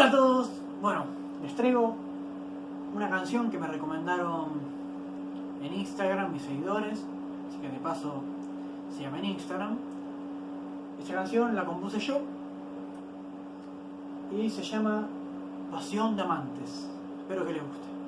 Hola a todos. Bueno, les traigo una canción que me recomendaron en Instagram mis seguidores, así que de paso se llama en Instagram. Esta canción la compuse yo y se llama Pasión de Amantes. Espero que les guste.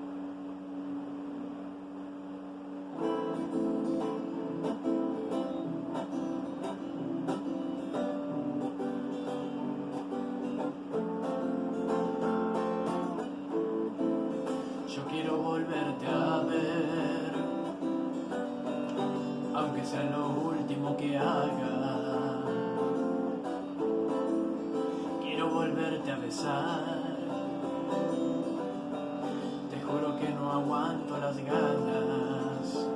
Volverte a ver, aunque sea lo último que haga. Quiero volverte a besar, te juro que no aguanto las ganas.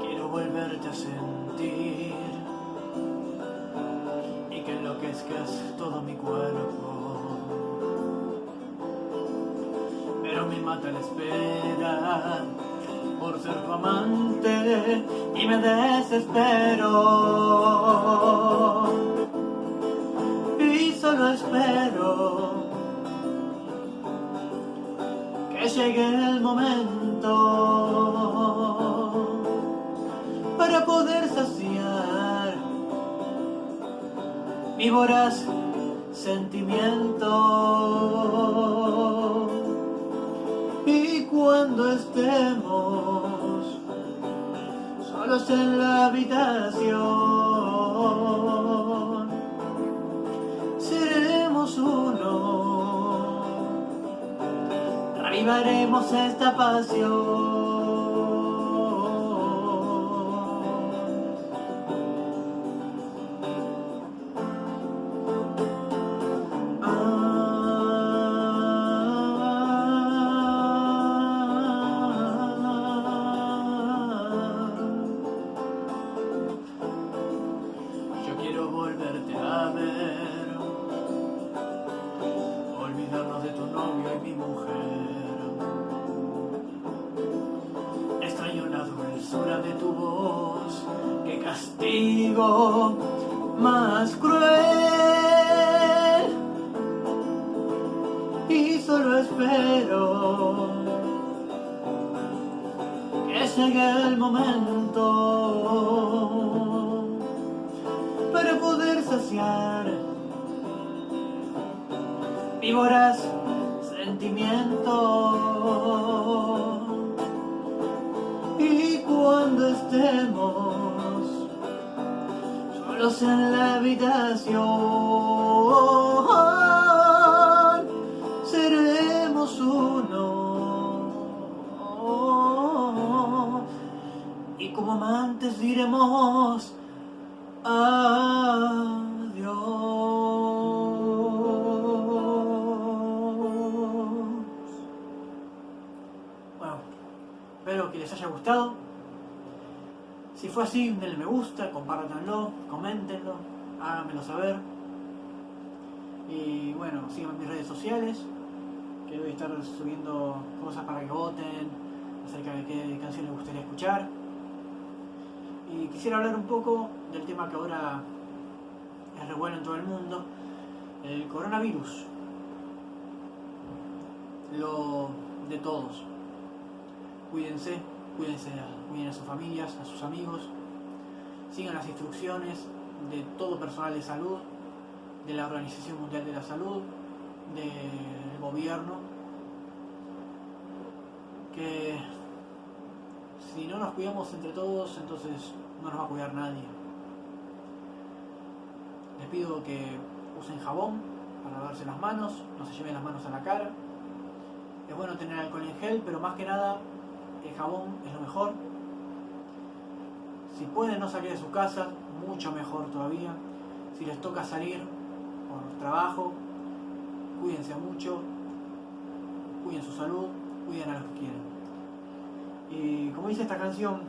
Quiero volverte a sentir y que enloquezcas todo mi cuerpo. Mata la espera por ser tu amante y me desespero. Y solo espero que llegue el momento para poder saciar mi voraz sentimiento. Estemos solos en la habitación, seremos uno, revivaremos esta pasión. De tu voz, que castigo más cruel. Y solo espero que llegue el momento para poder saciar mi voraz sentimiento. Y cuando estemos solos en la habitación, seremos uno. Y como amantes diremos adiós. Espero que les haya gustado. Si fue así, denle me gusta, compártanlo, coméntenlo, háganmelo saber. Y bueno, síganme en mis redes sociales, que voy a estar subiendo cosas para que voten acerca de qué canción les gustaría escuchar. Y quisiera hablar un poco del tema que ahora es revuelo en todo el mundo, el coronavirus. Lo de todos. Cuídense, cuídense, cuiden a sus familias, a sus amigos. Sigan las instrucciones de todo personal de salud, de la Organización Mundial de la Salud, del gobierno. Que si no nos cuidamos entre todos, entonces no nos va a cuidar nadie. Les pido que usen jabón para lavarse las manos, no se lleven las manos a la cara. Es bueno tener alcohol en gel, pero más que nada el jabón es lo mejor. Si pueden no salir de su casa, mucho mejor todavía. Si les toca salir por trabajo, cuídense mucho, cuiden su salud, cuiden a los que quieren. Y como dice esta canción,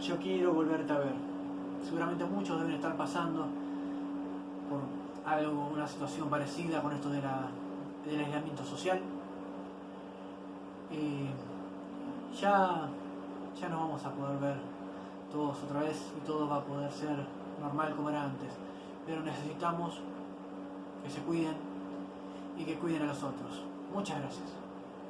yo quiero volverte a ver. Seguramente muchos deben estar pasando por algo, una situación parecida con esto de la, del aislamiento social. Y ya, ya nos vamos a poder ver todos otra vez y todo va a poder ser normal como era antes. pero necesitamos que se cuiden y que cuiden a los otros. Muchas gracias.